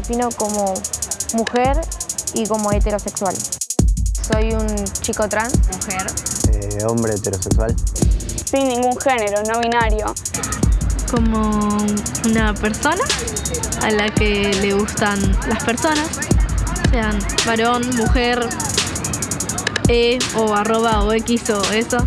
defino como mujer y como heterosexual. Soy un chico trans. Mujer. Eh, hombre heterosexual. Sin ningún género, no binario. Como una persona a la que le gustan las personas, sean varón, mujer, e o arroba o x o eso.